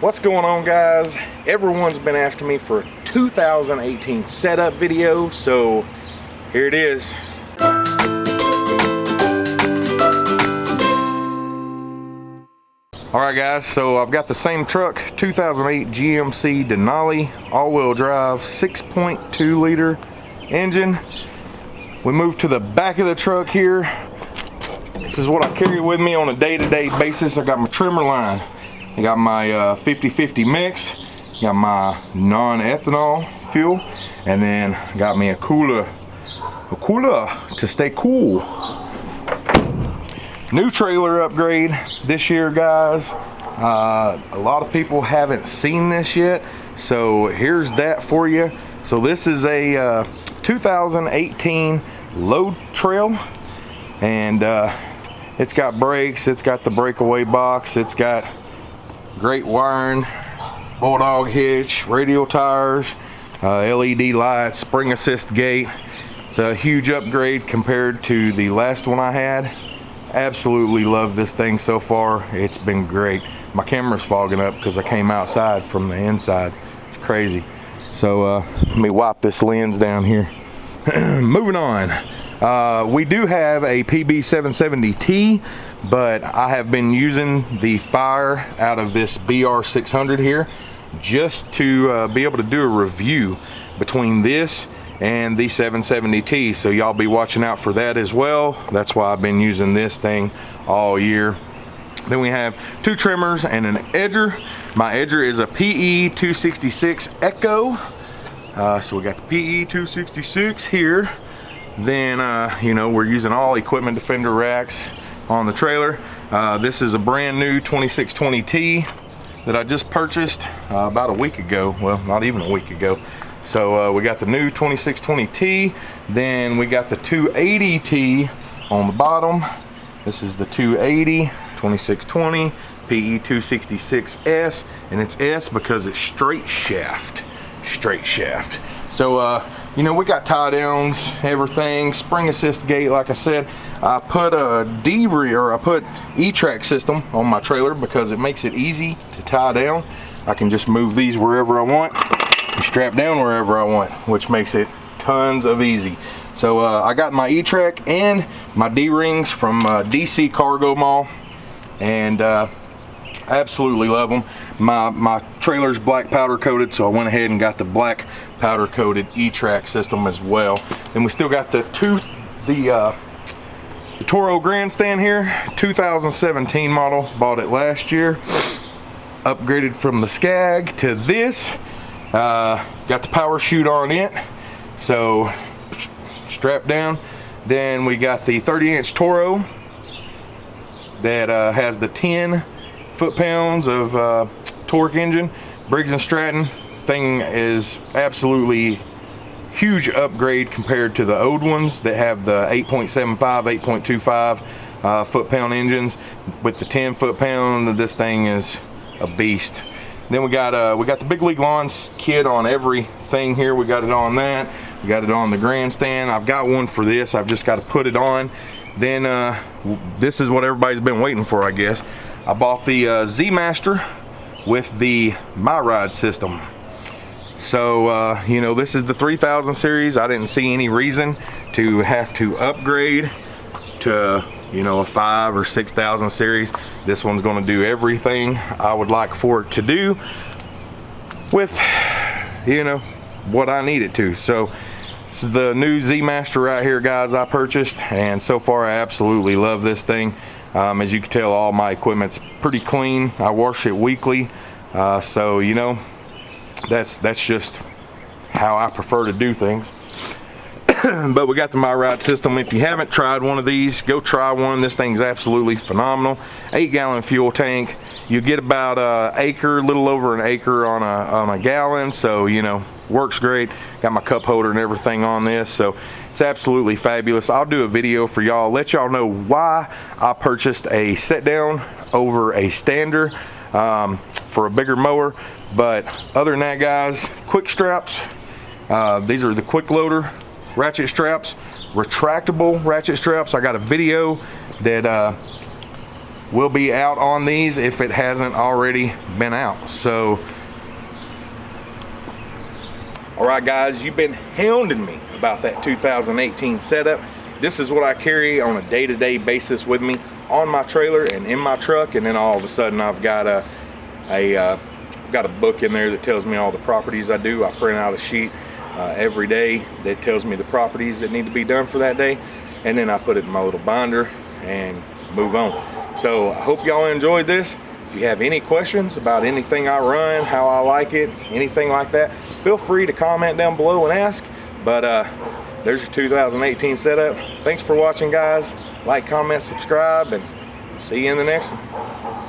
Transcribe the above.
What's going on guys? Everyone's been asking me for a 2018 setup video, so here it is. Alright guys, so I've got the same truck, 2008 GMC Denali, all-wheel drive, 6.2 liter engine. We move to the back of the truck here. This is what I carry with me on a day-to-day -day basis. I got my trimmer line. I got my 50-50 uh, mix, got my non-ethanol fuel, and then got me a cooler, a cooler to stay cool. New trailer upgrade this year, guys. Uh, a lot of people haven't seen this yet, so here's that for you. So this is a uh, 2018 load trail, and uh, it's got brakes, it's got the breakaway box, it's got great wiring, bulldog hitch, radial tires, uh, LED lights, spring assist gate. It's a huge upgrade compared to the last one I had. Absolutely love this thing so far. It's been great. My camera's fogging up because I came outside from the inside. It's crazy. So uh, let me wipe this lens down here. Moving on. Uh, we do have a PB770T, but I have been using the fire out of this BR600 here just to uh, be able to do a review between this and the 770T. So y'all be watching out for that as well. That's why I've been using this thing all year. Then we have two trimmers and an edger. My edger is a PE 266 Echo. Uh, so we got the PE 266 here then, uh, you know, we're using all equipment defender racks on the trailer. Uh, this is a brand new 2620T that I just purchased uh, about a week ago. Well, not even a week ago. So uh, we got the new 2620T. Then we got the 280T on the bottom. This is the 280 2620 PE 266S and it's S because it's straight shaft straight shaft so uh, you know, we got tie downs, everything, spring assist gate, like I said. I put a D or I put E-track system on my trailer because it makes it easy to tie down. I can just move these wherever I want strap down wherever I want, which makes it tons of easy. So uh, I got my E-track and my D-rings from uh, DC Cargo Mall. And uh, absolutely love them. My, my trailer's black powder coated, so I went ahead and got the black powder coated E-Track system as well. And we still got the two, the, uh, the Toro Grandstand here, 2017 model, bought it last year. Upgraded from the Skag to this. Uh, got the power chute on it, so strap down. Then we got the 30 inch Toro that uh, has the 10 foot-pounds of uh, torque engine. Briggs & Stratton thing is absolutely huge upgrade compared to the old ones that have the 8.75, 8.25 uh, foot-pound engines. With the 10 foot-pound, this thing is a beast. Then we got uh, we got the Big League Lawns kit on everything here. We got it on that. We got it on the grandstand. I've got one for this. I've just got to put it on. Then uh, this is what everybody's been waiting for, I guess. I bought the uh, Z-Master with the MyRide system. So, uh, you know, this is the 3000 series. I didn't see any reason to have to upgrade to, you know, a five or 6000 series. This one's gonna do everything I would like for it to do with, you know, what I need it to. So, this is the new Z-Master right here, guys, I purchased. And so far, I absolutely love this thing. Um, as you can tell, all my equipment's pretty clean. I wash it weekly. Uh, so, you know, that's, that's just how I prefer to do things. but we got the MyRide system. If you haven't tried one of these, go try one. This thing's absolutely phenomenal. Eight gallon fuel tank. You get about a acre, a little over an acre on a, on a gallon. So, you know, works great. Got my cup holder and everything on this. So it's absolutely fabulous. I'll do a video for y'all, let y'all know why I purchased a set down over a stander um, for a bigger mower. But other than that, guys, quick straps. Uh, these are the quick loader ratchet straps, retractable ratchet straps. I got a video that uh, will be out on these if it hasn't already been out. So, all right guys, you've been hounding me about that 2018 setup. This is what I carry on a day-to-day -day basis with me on my trailer and in my truck and then all of a sudden I've got a, a uh, got a book in there that tells me all the properties I do. I print out a sheet uh, every day that tells me the properties that need to be done for that day and then I put it in my little binder and move on. So I hope y'all enjoyed this. You have any questions about anything I run, how I like it, anything like that, feel free to comment down below and ask. But uh, there's your 2018 setup. Thanks for watching guys. Like, comment, subscribe, and see you in the next one.